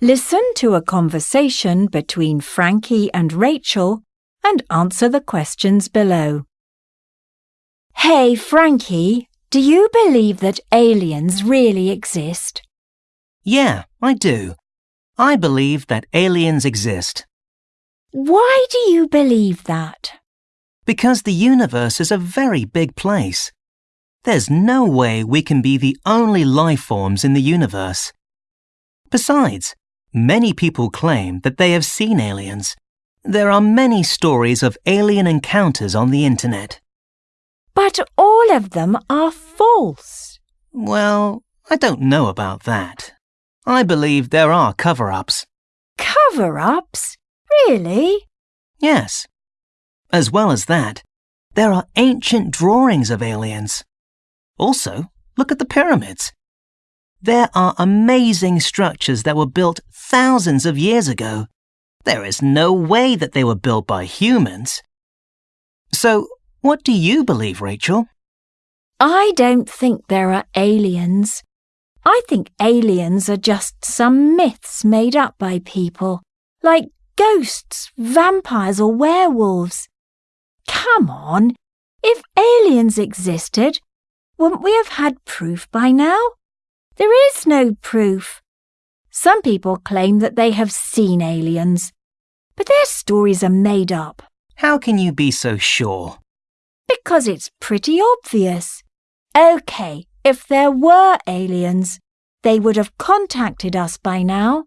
Listen to a conversation between Frankie and Rachel and answer the questions below. Hey, Frankie, do you believe that aliens really exist? Yeah, I do. I believe that aliens exist. Why do you believe that? Because the universe is a very big place. There's no way we can be the only life forms in the universe. Besides, many people claim that they have seen aliens. There are many stories of alien encounters on the internet. But all of them are false. Well, I don't know about that. I believe there are cover ups. Cover ups? Really? Yes. As well as that, there are ancient drawings of aliens. Also, look at the pyramids. There are amazing structures that were built thousands of years ago. There is no way that they were built by humans. So, what do you believe, Rachel? I don't think there are aliens. I think aliens are just some myths made up by people, like ghosts, vampires, or werewolves. Come on, if aliens existed, wouldn't we have had proof by now? There is no proof. Some people claim that they have seen aliens, but their stories are made up. How can you be so sure? Because it's pretty obvious. OK, if there were aliens, they would have contacted us by now.